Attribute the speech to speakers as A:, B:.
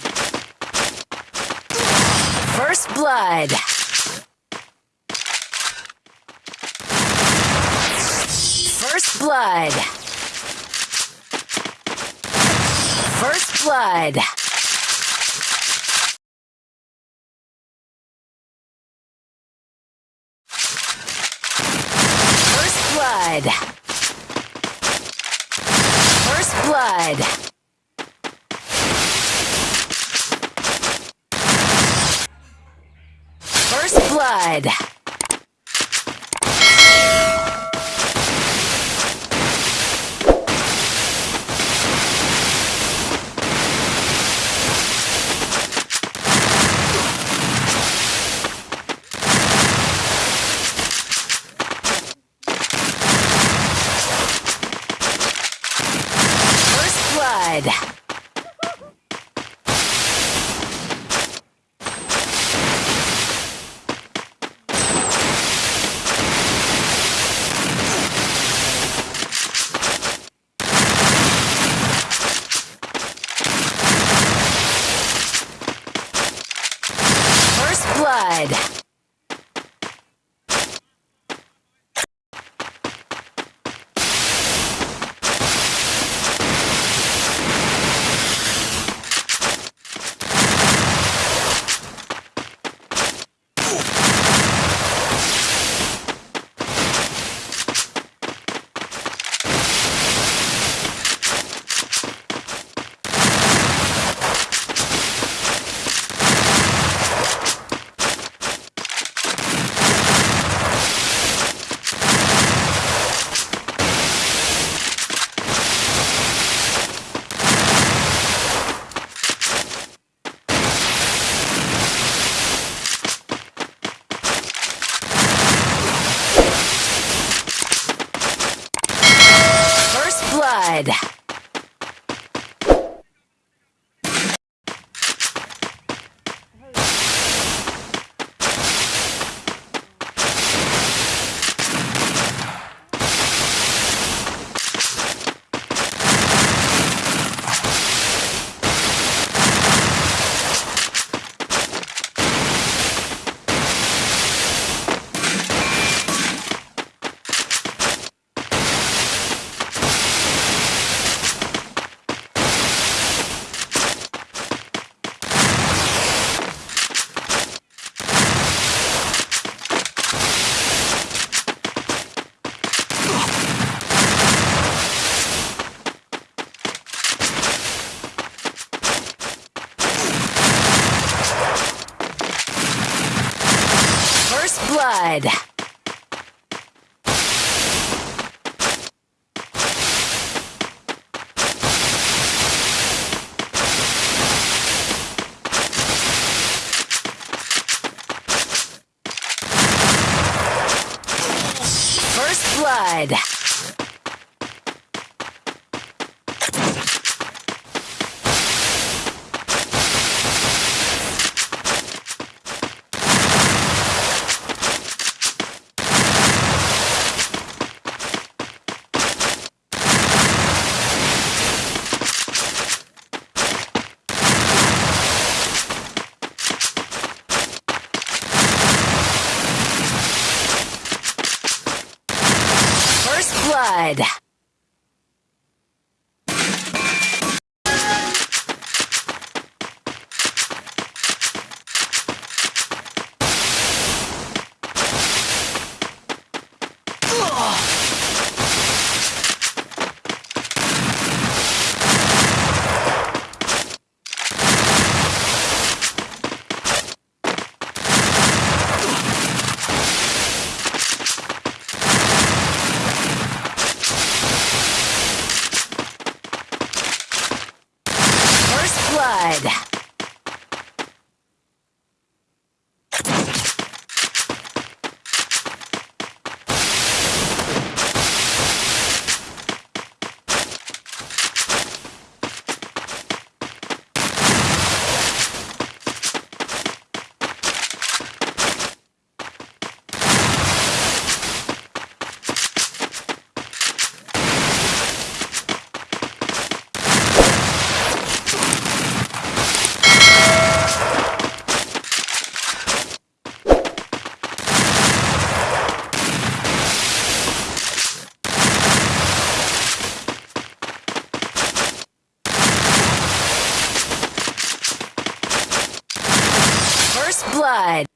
A: blood. First blood. First blood. First blood. First blood. First blood. Blood. good. First blood. good. blood. Blood.